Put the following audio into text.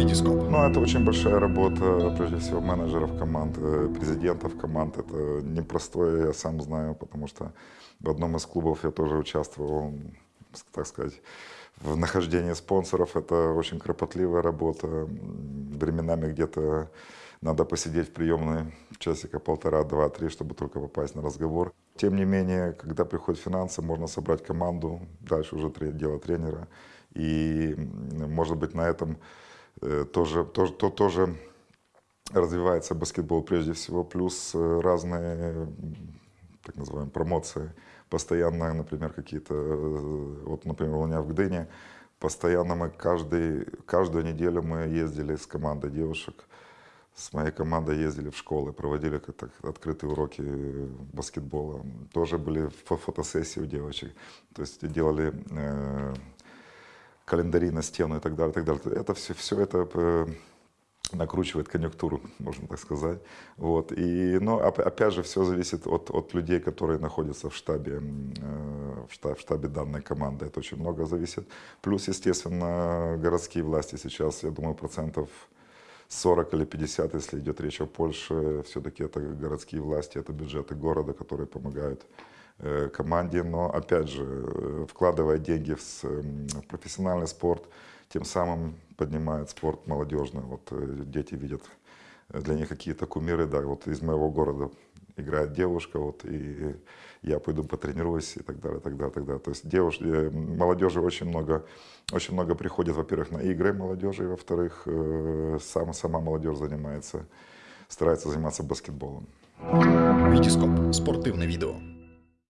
Витископ. Ну, это очень большая работа, прежде всего, менеджеров команд, э, президентов команд. Это непростое, я сам знаю, потому что в одном из клубов я тоже участвовал, так сказать, в нахождении спонсоров. Это очень кропотливая работа. Временами где-то надо посидеть в приемной часика полтора, два, три, чтобы только попасть на разговор. Тем не менее, когда приходят финансы, можно собрать команду, дальше уже дело тренера. И, может быть, на этом тоже, тоже, то, тоже развивается баскетбол прежде всего, плюс э, разные, так называемые, промоции. Постоянно, например, какие-то, э, вот, например, у меня в Гдыне, постоянно мы каждый, каждую неделю мы ездили с командой девушек, с моей командой ездили в школы, проводили так, открытые уроки баскетбола. Тоже были фотосессии у девочек. То есть делали э, календари на стену и так далее, и так далее. Это все, все это э, накручивает конъюнктуру, можно так сказать. Вот. И, но опять же, все зависит от, от людей, которые находятся в штабе, э, в штабе, в штабе данной команды. Это очень много зависит. Плюс, естественно, городские власти сейчас, я думаю, процентов 40 или 50, если идет речь о Польше, все-таки это городские власти, это бюджеты города, которые помогают команде, но опять же, э, вкладывая деньги в профессиональный спорт, тем самым поднимает спорт молодежный. Вот э, дети видят для них какие-то кумиры, да, вот из моего города играет девушка, вот, и я пойду потренируюсь и так далее, так далее, так далее. То есть девушки, молодежи очень много, очень много приходит, во-первых, на игры молодежи, во-вторых, сама, сама молодежь занимается, старается заниматься баскетболом. Витископ. Спортивное видео.